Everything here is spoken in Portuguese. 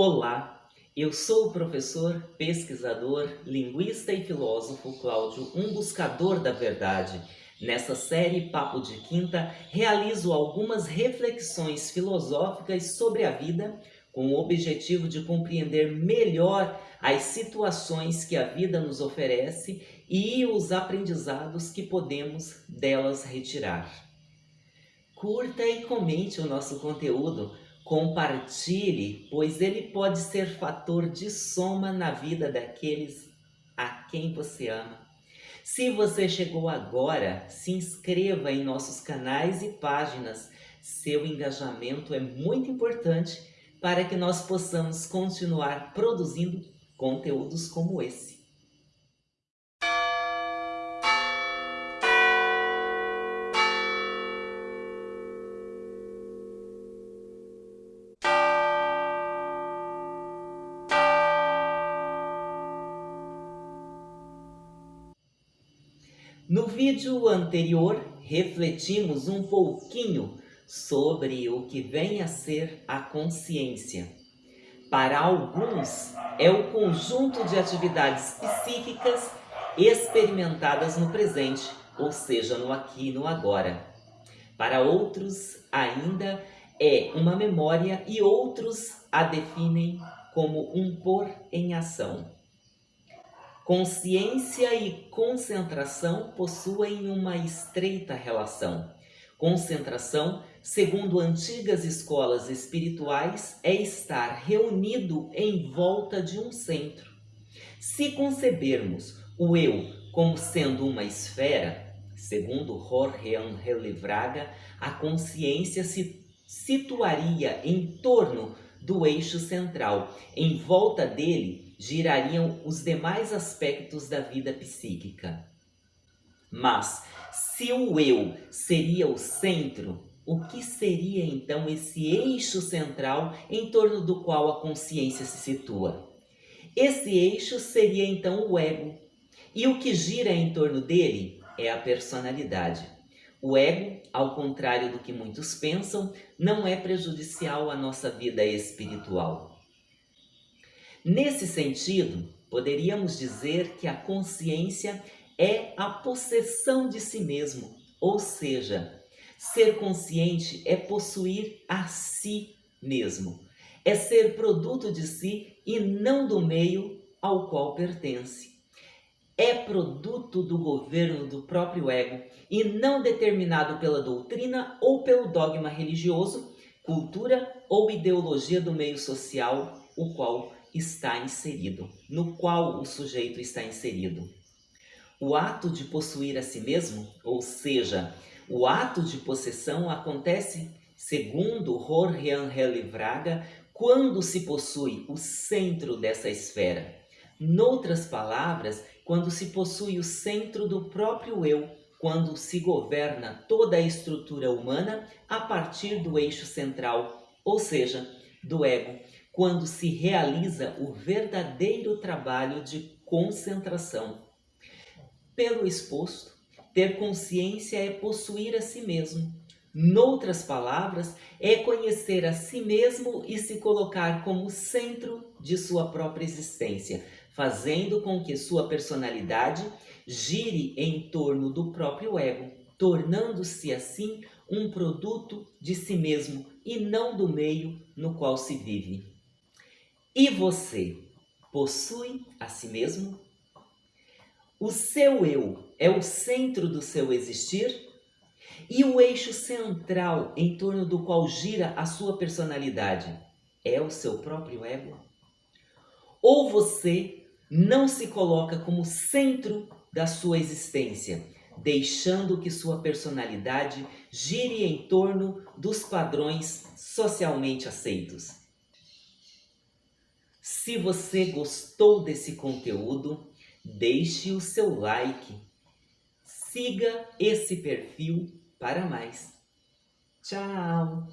Olá, eu sou o professor, pesquisador, linguista e filósofo Cláudio, um buscador da verdade. Nessa série Papo de Quinta, realizo algumas reflexões filosóficas sobre a vida com o objetivo de compreender melhor as situações que a vida nos oferece e os aprendizados que podemos delas retirar. Curta e comente o nosso conteúdo, Compartilhe, pois ele pode ser fator de soma na vida daqueles a quem você ama. Se você chegou agora, se inscreva em nossos canais e páginas. Seu engajamento é muito importante para que nós possamos continuar produzindo conteúdos como esse. No vídeo anterior, refletimos um pouquinho sobre o que vem a ser a consciência. Para alguns, é o conjunto de atividades psíquicas experimentadas no presente, ou seja, no aqui e no agora. Para outros, ainda é uma memória e outros a definem como um pôr em ação. Consciência e concentração possuem uma estreita relação. Concentração, segundo antigas escolas espirituais, é estar reunido em volta de um centro. Se concebermos o eu como sendo uma esfera, segundo Jorge Angel Braga, a consciência se situaria em torno do eixo central. Em volta dele girariam os demais aspectos da vida psíquica. Mas, se o eu seria o centro, o que seria então esse eixo central em torno do qual a consciência se situa? Esse eixo seria então o ego, e o que gira em torno dele é a personalidade. O ego, ao contrário do que muitos pensam, não é prejudicial à nossa vida espiritual. Nesse sentido, poderíamos dizer que a consciência é a possessão de si mesmo, ou seja, ser consciente é possuir a si mesmo, é ser produto de si e não do meio ao qual pertence. É produto do governo do próprio ego e não determinado pela doutrina ou pelo dogma religioso, cultura ou ideologia do meio social, o qual está inserido, no qual o sujeito está inserido. O ato de possuir a si mesmo, ou seja, o ato de possessão acontece, segundo Angel Vraga, quando se possui o centro dessa esfera. Noutras palavras, quando se possui o centro do próprio eu, quando se governa toda a estrutura humana a partir do eixo central, ou seja, do ego, quando se realiza o verdadeiro trabalho de concentração. Pelo exposto, ter consciência é possuir a si mesmo. Noutras palavras, é conhecer a si mesmo e se colocar como centro de sua própria existência, fazendo com que sua personalidade gire em torno do próprio ego, tornando-se assim um produto de si mesmo e não do meio no qual se vive. E você possui a si mesmo? O seu eu é o centro do seu existir? E o eixo central em torno do qual gira a sua personalidade é o seu próprio ego? Ou você não se coloca como centro da sua existência, deixando que sua personalidade gire em torno dos padrões socialmente aceitos? Se você gostou desse conteúdo, deixe o seu like. Siga esse perfil para mais. Tchau!